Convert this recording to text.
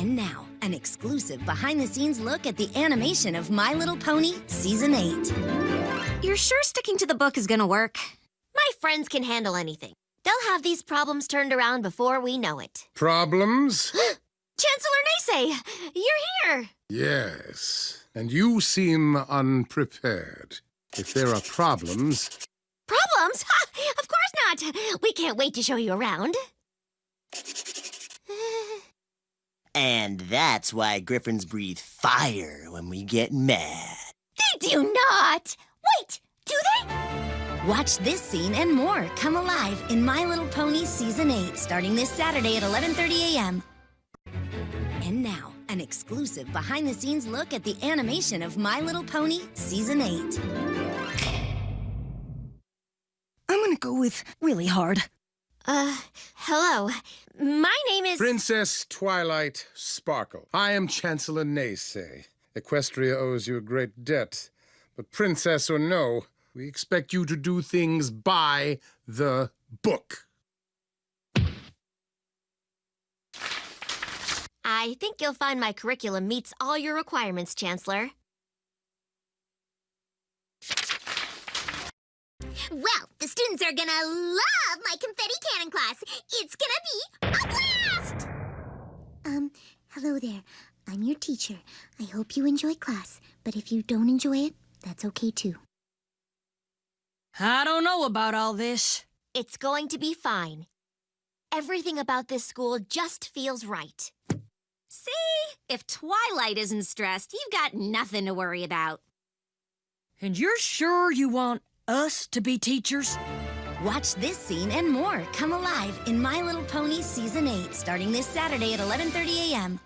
And now, an exclusive behind the scenes look at the animation of My Little Pony Season 8. You're sure sticking to the book is gonna work? My friends can handle anything. They'll have these problems turned around before we know it. Problems? Chancellor Neighsay, you're here. yes. And you seem unprepared. If there are problems, Problems? Ha, of course not. We can't wait to show you around. And that's why griffins breathe fire when we get mad. They do not. Wait, do they? Watch this scene and more come alive in My Little Pony Season 8 starting this Saturday at 11:30 a.m. And now, an exclusive behind the scenes look at the animation of My Little Pony Season 8. I'm gonna go with really hard. Uh, hello. My name is. Princess Twilight Sparkle. I am Chancellor Neighsay. Equestria owes you a great debt. But, princess or no, we expect you to do things by the book. I think you'll find my curriculum meets all your requirements, Chancellor. Well, the students are gonna love my confetti cannon class. It's gonna be a blast! Um, hello there. I'm your teacher. I hope you enjoy class, but if you don't enjoy it, that's okay too. I don't know about all this. It's going to be fine. Everything about this school just feels right. See? If Twilight isn't stressed, you've got nothing to worry about. And you're sure you want us to be teachers? Watch this scene and more come alive in My Little Pony Season 8 starting this Saturday at 11:30 a.m.